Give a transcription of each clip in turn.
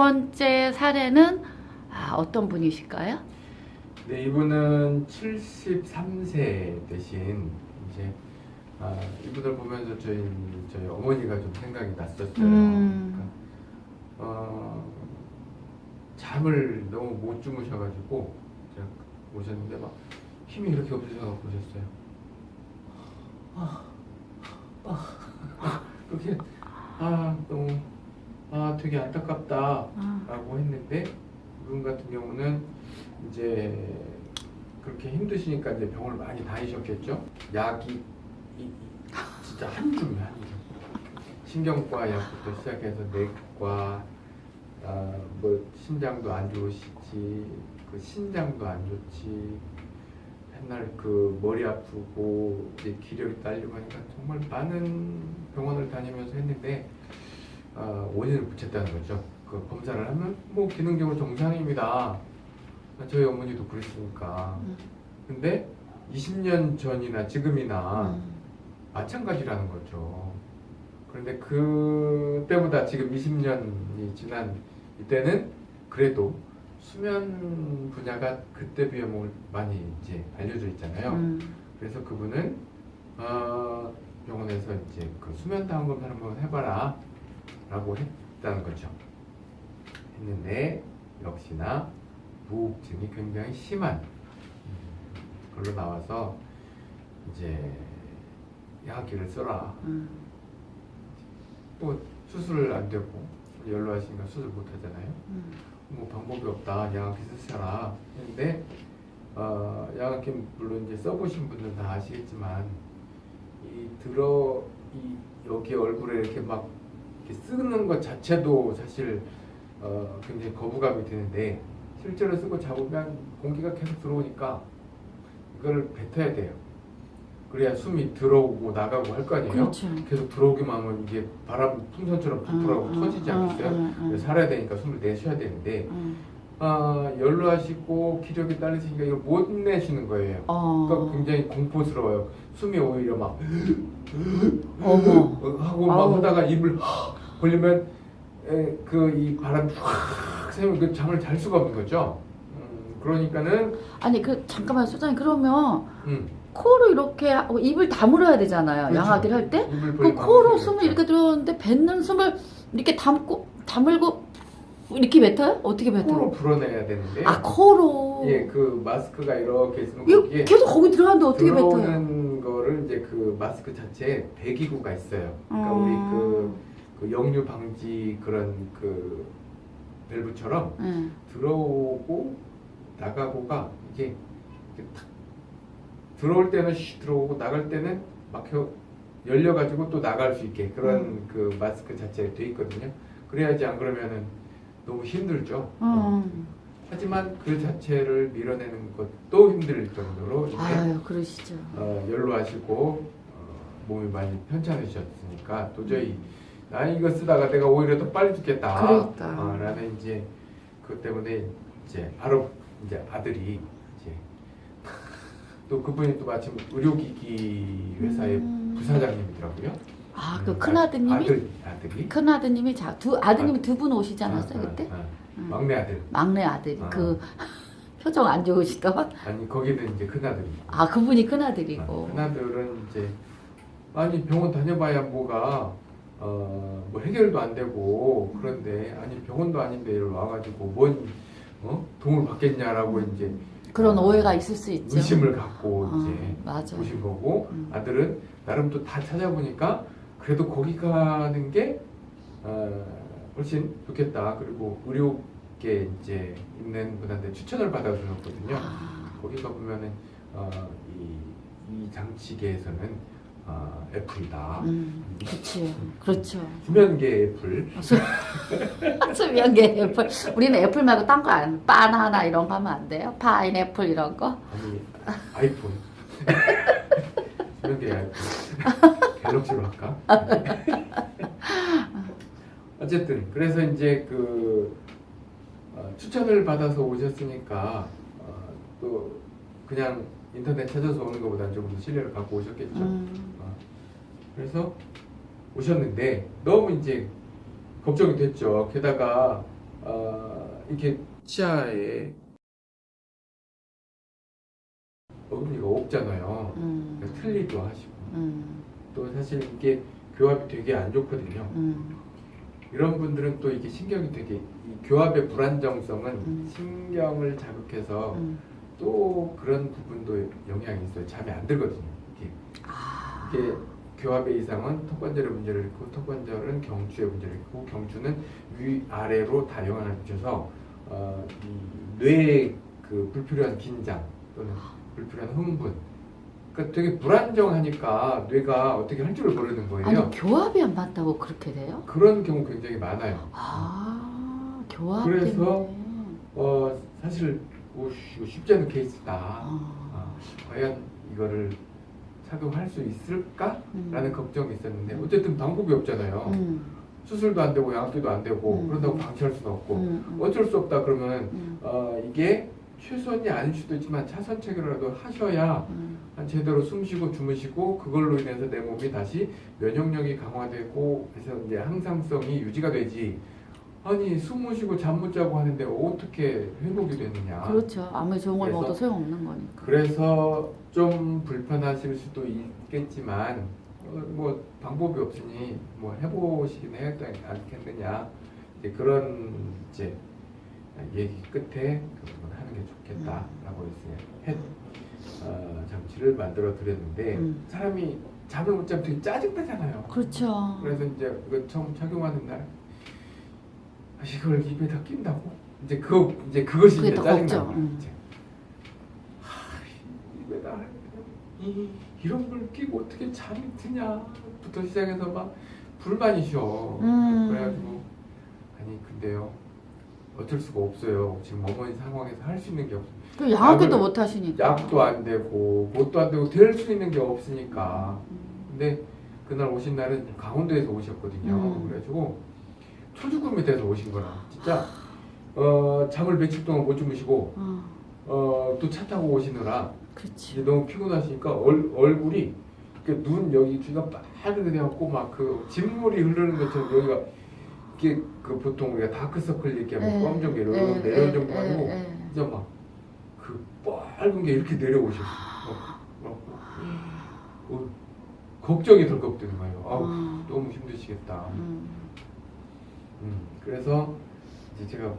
번째 사례는 아, 어떤 분이실까요? 네, 이분은 73세 대신 이제 아, 이분을 보면서 저희 저희 어머니가 좀 생각이 났었어요. 음. 그러니까, 어, 잠을 너무 못 주무셔가지고 제가 오셨는데 막 힘이 이렇게 없으셔서 보셨어요. 아, 아, 그렇게 아 너무 아 되게 안타깝다. 아, 라고 했는데 이분 같은 경우는 이제 그렇게 힘드시니까 이제 병원을 많이 다니셨겠죠. 약이 이- 이- 진짜 한 줌이 한 줌. 신경과 약부터 시작해서 내과, 아, 뭐 신장도 안 좋으시지, 그 신장도 안 좋지. 맨날 그 머리 아프고 이제 기력이 딸리고 하니까 정말 많은 병원을 다니면서 했는데 아, 원인을 붙였다는 거죠. 그 검사를 하면 뭐 기능적으로 정상입니다. 저희 어머니도 그랬으니까. 음, 근데 20년 전이나 지금이나 음. 마찬가지라는 거죠. 그런데 그때보다 지금 20년이 지난 이때는 그래도 수면 분야가 그때 비해 뭐 많이 이제 알려져 있잖아요. 음. 그래서 그분은 어, 병원에서 이제 그 수면 다운 검사를 한번 해봐라 라고 했다는 거죠. 했는데 역시나 무호흡증이 굉장히 심한 음, 걸로 나와서 이제 약기를 써라. 음. 또 수술 안 되고 연로하시니까 수술 못 하잖아요. 음. 뭐 방법이 없다. 양압기 쓰셔라. 했는데 어, 양압기 물론 이제 써보신 분들은 다 아시겠지만 이 들어 이 여기 얼굴에 이렇게 막 쓰는 것 자체도 사실 어, 굉장히 거부감이 드는데 실제로 쓰고 잡으면 공기가 계속 들어오니까 이거를 뱉어야 돼요. 그래야 숨이 들어오고 나가고 할 거 아니에요. 그렇죠. 계속 들어오기만 하면 이게 바람 풍선처럼 부풀하고 음, 터지지 음, 않겠어요? 음, 음. 그래서 살아야 되니까 숨을 내쉬어야 되는데 음. 아, 연로하시고 기력이 딸리시니까 이걸 못 내쉬는 거예요. 어. 그러니까 굉장히 공포스러워요. 숨이 오히려 막 어머. 하고 막 아우. 하다가 입을 벌리면 그 이 바람 쫙 새면 그 잠을 잘 수가 없는 거죠. 음, 그러니까는 아니 그 잠깐만 소장님 그러면 음, 코로 이렇게 하고 입을 다물어야 되잖아요. 그렇죠. 양아기를 할 때. 그 코로 숨을. 이렇게 들어오는데 뱉는 숨을 이렇게 담고 다물고 이렇게 뱉어요? 어떻게 뱉어요? 코로 불어내야 되는데 아 코로. 예, 그 마스크가 이렇게 있으면 거기에 계속 거기 들어가는데 어떻게 뱉어요? 들어오는 거를 이제 그 마스크 자체에 배기구가 있어요. 그러니까 음. 우리 그, 그 역류 방지 그런 그 밸브처럼 네. 들어오고 나가고가 이게 탁 들어올 때는 쉬 들어오고 나갈 때는 막혀 열려가지고 또 나갈 수 있게 그런 음. 그 마스크 자체가 돼 있거든요. 그래야지 안 그러면은 너무 힘들죠. 어. 음. 하지만 그 자체를 밀어내는 것도 힘들 정도로 이제 아유 그러시죠. 어, 연로하시고 어, 몸이 많이 편찮으셨으니까 도저히 나 이거 쓰다가 내가 오히려 더 빨리 죽겠다. 그러니까. 어, 라는 이제 그것 때문에 이제 바로 이제 아들이 이제 또 그분이 또 마침 의료기기 회사의 음. 부사장님이더라고요. 아그 음, 큰 아드님이 아들 아들이 큰 아드님이 자 두 아드님이 두 분 오시지 않았어요 아, 아, 그때? 아, 음. 막내 아들. 막내 아들이 아. 그 표정 안 좋으시던 아니 거기는 이제 큰 아들이. 아 그분이 큰 아들이고 큰아들은 이제 아니 병원 다녀봐야 뭐가 어, 뭐 해결도 안 되고 그런데 아니 병원도 아닌데 이리 와가지고 뭔 어? 도움을 받겠냐라고 이제 그런 어, 오해가 있을 수 있죠. 의심을 갖고 아, 이제 맞아. 오신 거고 음. 아들은 나름 또 다 찾아보니까 그래도 거기 가는 게 어, 훨씬 좋겠다 그리고 의료계 이제 있는 분한테 추천을 받아주셨거든요. 아, 거기 가보면은 어, 이, 이 장치계에서는 어, 애플이다. 음, 그렇죠. 그렇죠. 수면계 애플. 수면계 애플. 우리는 애플 말고 딴 거 안, 바나나 이런 거 하면 안 돼요? 파인애플 이런 거? 아니 아이폰. 수면계 아이폰. 갤럭시로 할까? 어쨌든 그래서 이제 그 어, 추천을 받아서 오셨으니까 어, 또 그냥 인터넷 찾아서 오는 것보다는 조금 더 신뢰를 갖고 오셨겠죠. 음, 어, 그래서 오셨는데 너무 이제 걱정이 됐죠. 게다가 어, 이렇게 치아에 어금니가 없잖아요. 음, 그러니까 틀리도 하시고 음, 또 사실 이게 교합이 되게 안 좋거든요. 음, 이런 분들은 또 이게 신경이 되게 이 교합의 불안정성은 음. 신경을 자극해서 음. 또 그런 부분도 영향이 있어요. 잠이 안 들거든요. 이게, 아, 이게 교합의 이상은 턱관절에 문제를 있고 턱관절은 경추에 문제를 있고 경추는 위 아래로 다 영향을 미쳐서 어, 이 뇌에 그 불필요한 긴장 또는 불필요한 흥분 그러니까 되게 불안정하니까 뇌가 어떻게 할 줄을 모르는 거예요. 아니 교합이 안 맞다고 그렇게 돼요? 그런 경우 굉장히 많아요. 아, 교합 그래서 때문에. 어 사실 오, 쉽지 않은 케이스다. 아, 아, 과연 이거를 착용할 수 있을까? 음. 라는 걱정이 있었는데 어쨌든 방법이 없잖아요. 음, 수술도 안 되고 양압기도 안 되고 음. 그런다고 방치할 수는 없고 음, 음. 어쩔 수 없다 그러면 음, 어, 이게 최선이 아닐 수도 있지만 차선 체계라도 하셔야 음, 한 제대로 숨 쉬고 주무시고 그걸로 인해서 내 몸이 다시 면역력이 강화되고 그래서 이제 항상성이 유지가 되지 아니 숨못 쉬고 잠 못 자고 하는데 어떻게 회복이 되느냐 그렇죠. 아무리 좋은 걸 먹어도 소용없는 거니까. 그래서 좀 불편하실 수도 있겠지만 어, 뭐 방법이 없으니 뭐 해보시긴 해야 되지 않겠느냐 이제 그런 이제 얘기 끝에 게 좋겠다라고 이제 해 어, 장치를 만들어 드렸는데 음. 사람이 잠을 못 자면 되게 짜증나잖아요. 그렇죠. 그래서 이제 이거 처음 착용하는 날 아, 이걸 입에다 낀다고 이제 그거 이제 그것이 이제 더 짜증나. 걱정, 음. 이제 하, 입에다 이 이런 걸 끼고 어떻게 잠이 드냐부터 시작해서 막 불만이셔. 음. 그래가지고 아니 근데요 어쩔 수가 없어요. 지금 어머니 상황에서 할 수 있는 게 없어. 그 약을- 못 하시니까. 약도 안 되고 뭣도 안 되고 될 수 있는 게 없으니까. 음. 근데 그날 오신 날은 강원도에서 오셨거든요. 음. 그래가지고 초죽음이 돼서 오신 거라. 진짜 어, 잠을 며칠 동안 못 주무시고 어, 어, 또 차 타고 오시느라. 이제 너무 피곤하시니까 얼, 얼굴이 눈 여기 귀가 빨갛게 돼갖고 막 그 진물이 흐르는 것처럼 여기가 이게 그 보통 우리가 다크서클 이렇게 뭐 검정 게 이렇게 내려올 정도 아니고 진짜 막그 빨간 게 이렇게 내려오셔. 어, 어, 어, 걱정이 덜컥 드는 거예요. 아우 어. 너무 힘드시겠다. 음. 음, 그래서 이제 제가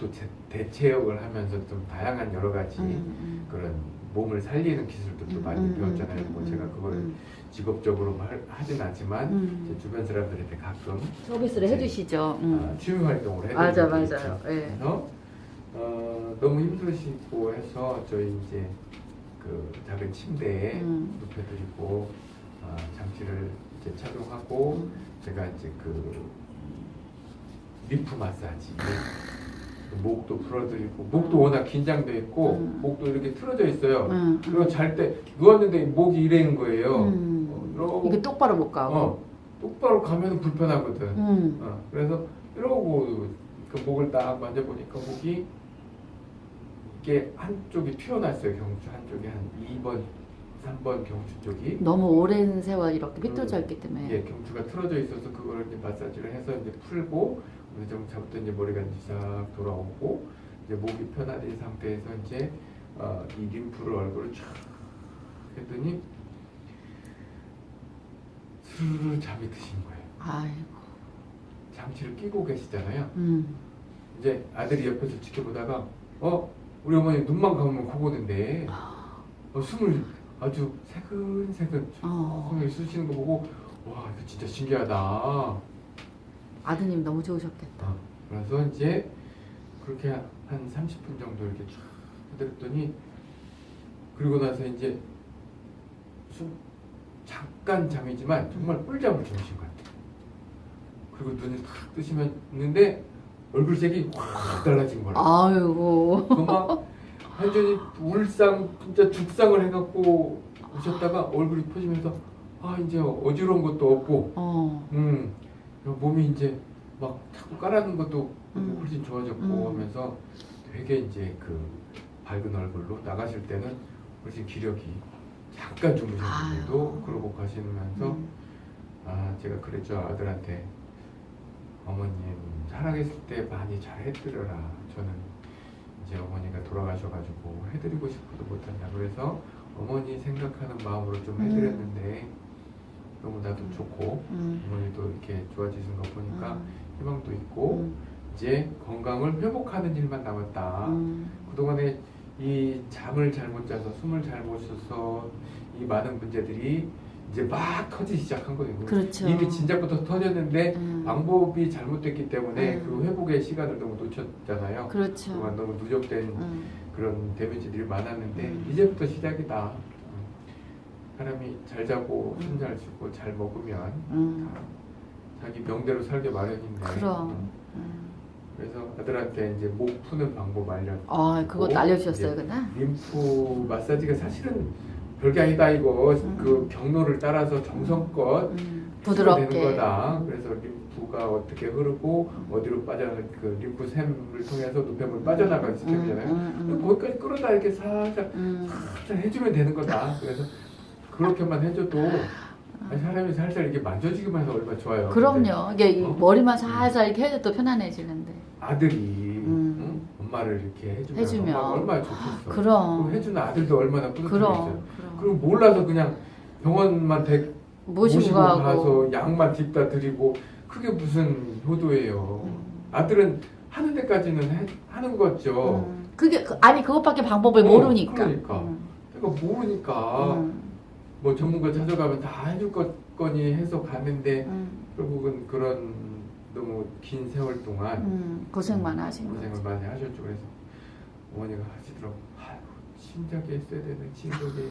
또 제, 대체역을 하면서 좀 다양한 여러 가지 음, 그런 몸을 살리는 기술들도 음, 많이 음, 배웠잖아요. 음, 뭐 음, 제가 그거를 음. 직업적으로 할- 하진 않지만 음. 제 주변 사람들한테 가끔 서비스를 해주시죠. 음. 아, 취미 활동을 해드리고 맞아, 맞아요. 예. 그래서 어, 너무 힘드시고 해서 저희 이제 그 작은 침대에 음. 눕혀드리고 아, 장치를 이제 착용하고 음. 제가 이제 그 림프 마사지 목도 풀어드리고 목도 워낙 긴장돼 있고 음. 목도 이렇게 틀어져 있어요. 음. 그리고 잘 때 누웠는데 목이 이래는 거예요. 음. 어, 이러고 이게 똑바로 못 가고. 어, 똑바로 가면 불편하거든. 음. 어, 그래서 이러고 그 목을 딱 만져보니까 목이 이게 한쪽이 튀어나왔어요. 경추 한쪽이 한 2번, 3번 경추 쪽이 너무 오랜 세월 이렇게 삐뚤어져 음. 있기 때문에. 예, 경추가 틀어져 있어서 그걸 이제 마사지를 해서 이제 풀고 어느 정도 잡았더니 이제 머리가 이제 싹 돌아오고 이제 목이 편안해진 상태에서 이제 어, 이 림프를 얼굴을 쫙 했더니 스르르 잠이 드신 거예요. 아이고. 장치를 끼고 계시잖아요. 음. 이제 아들이 옆에서 지켜보다가 어 우리 어머니 눈만 감으면 코 고는데 어, 숨을 아주 새근새근 어. 숨을 쉬시는 거 보고 와 이거 진짜 신기하다. 아드님 너무 좋으셨겠다. 어, 그래서 이제 그렇게 한 30분 정도 이렇게 쫙 해드렸더니 그리고 나서 이제 숨 잠깐 잠이지만 정말 꿀잠을 주무신 것 같아요. 그리고 눈을 탁 뜨시면는데 얼굴색이 확 달라진 거예요. 아이고. 그막 완전히 울상 진짜 죽상을 해갖고 오셨다가 얼굴이 퍼지면서 아 이제 어지러운 것도 없고 어. 음 몸이 이제 막 자꾸 깔아는 것도 음. 훨씬 좋아졌고 음. 하면서 되게 이제 그 밝은 얼굴로 나가실 때는 훨씬 기력이 잠깐 주무셨는데도 아유. 그러고 가시면서 음. 아 제가 그랬죠 아들한테 어머님 살아계실 때 많이 잘 해드려라. 저는 이제 어머니가 돌아가셔가지고 해드리고 싶어도 못한다. 그래서 어머니 생각하는 마음으로 좀 음. 해드렸는데 너무 나도 음. 좋고 음. 어머니도 이렇게 좋아지는 거 보니까 음. 희망도 있고 음. 이제 건강을 회복하는 일만 남았다. 음. 그동안에 이 잠을 잘 못 자서 숨을 잘 못 쉬어서 이 많은 문제들이 이제 막 터지기 시작한 거예요. 그렇죠. 이미 진작부터 터졌는데 음. 방법이 잘못됐기 때문에 음. 그 회복의 시간을 너무 놓쳤잖아요. 그렇죠. 그동안 너무 누적된 음. 그런 데미지들이 많았는데 음. 이제부터 시작이다. 음. 사람이 잘 자고 음. 숨잘 쉬고 잘 먹으면 음. 자기 명대로 살게 마련인데. 그럼. 음. 음. 그래서 아들한테 이제 목 푸는 방법 알려. 아, 그것도 알려주셨어요, 그날? 림프 마사지가 사실은 별게 아니다 이거 음. 그 경로를 따라서 정성껏 음. 되는 부드럽게. 거다. 그래서 림프가 어떻게 흐르고 어디로 빠져 그 림프샘을 통해서 노폐물 빠져나가는 시스템이잖아요. 음, 음, 음. 거기까지 끌어다 이렇게 살짝 음. 살짝 해주면 되는 거다. 그래서 그렇게만 해줘도 아니, 사람이 살살 이렇게 만져주기만 해서 얼마나 좋아요. 그럼요. 이게 이 어? 머리만 살살 이렇게 해도 또 편안해지는데. 아들이 음. 응? 엄마를 이렇게 해주면, 해주면. 얼마나 좋겠어. 그럼. 그럼 해주는 아들도 얼마나 뿌듯하겠어요. 그럼. 그럼. 그리고 몰라서 그냥 병원만 대, 모시고, 모시고. 가서 약만 딥다 드리고 그게 무슨 효도예요. 음. 아들은 하는 데까지는 해- 하는 거죠. 음. 그게 그- 아니 그것밖에 방법을 어, 모르니까. 그러니까. 음. 그러니까 모르니까 음. 뭐 전문가 찾아가면 다 해줄 것 거니 해서 가는데 음. 결국은 그런 너무 긴 세월 동안 음. 고생만 하신. 고생을 많이 하셨죠. 그래서 어머니가 하시더라고. 아유, 진작에 했어야 되는 진작에.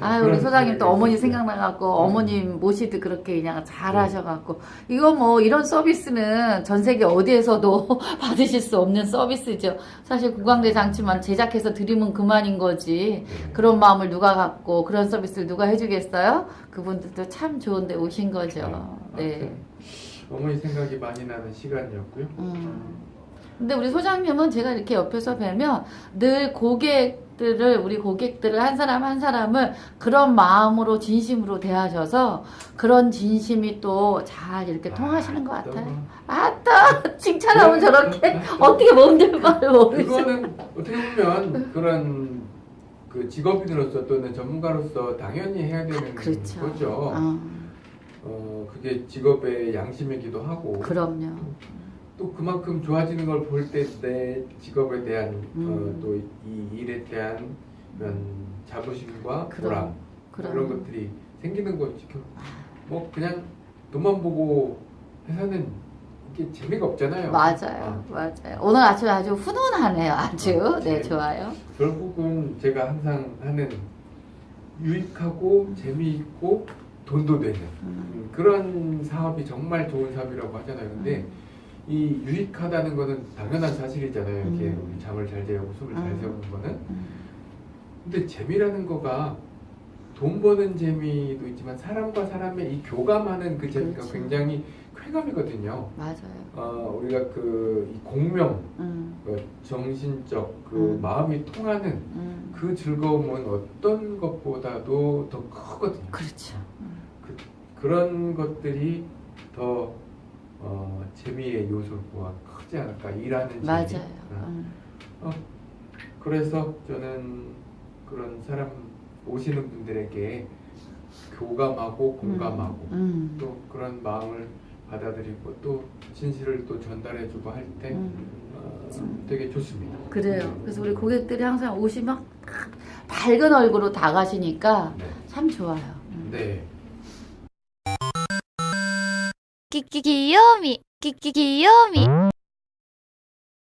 아 우리 소장님 또 어머니 생각나갖고 어머님 모시듯 그렇게 그냥 잘 하셔갖고 이거 뭐 이런 서비스는 전 세계 어디에서도 받으실 수 없는 서비스죠. 사실 구강대 장치만 제작해서 드리면 그만인 거지. 네. 그런 마음을 누가 갖고 그런 서비스를 누가 해주겠어요? 그분들도 참 좋은데 오신 거죠. 네. 어머니 생각이 많이 나는 시간이었고요. 음. 근데 우리 소장님은 제가 이렇게 옆에서 뵈면 늘 고객 들을 우리 고객들을 한 사람 한 사람을 그런 마음으로 진심으로 대하셔서 그런 진심이 또 잘 이렇게 통하시는 것 아, 같아요. 아따 칭찬하면 저렇게 어떻게 몸들 말을? 그거는 어떻게 보면 그런 그 직업인으로서 또는 전문가로서 당연히 해야 되는 그렇죠. 거죠. 어, 어, 그게 직업의 양심이기도 하고 그럼요. 또 그만큼 좋아지는 걸 볼 때 내 직업에 대한 음. 어, 또이 일에 대한 그런 자부심과 보람 그럼 이런 그럼 것들이 생기는 거지. 뭐 그냥 돈만 보고 해서는 이게 재미가 없잖아요. 맞아요, 어, 맞아요. 오늘 아침 아주 훈훈하네요, 아주. 어, 네, 네. 좋아요. 결국은 제가 항상 하는 유익하고 재미있고 돈도 되는 음, 음, 그런 사업이 정말 좋은 사업이라고 하잖아요. 근데 음. 이 유익하다는 거는 당연한 사실이잖아요. 이렇게 음. 우리 잠을 잘 자고 숨을 잘 음. 세우는 거는. 음, 근데 재미라는 거가 돈 버는 재미도 있지만 사람과 사람의 이 교감하는 그 재미가 그렇죠. 굉장히 쾌감이거든요. 맞아요. 어, 우리가 그이 공명, 음, 그 정신적 그 음. 마음이 통하는 음. 그 즐거움은 어떤 것보다도 더 크거든요. 그렇죠. 음. 그런 것들이 더 어, 재미의 요소가 크지 않을까 일하는 재미. 맞아요. 어, 음. 그래서 저는 그런 사람 오시는 분들에게 교감하고 공감하고 음. 또 그런 마음을 받아들이고 또 진실을 또 전달해주고 할때 음. 어, 되게 좋습니다. 그래요. 그래서 우리 고객들이 항상 오시면 밝은 얼굴로 다가시니까 네. 참 좋아요. 음. 네. きききよみきききよみ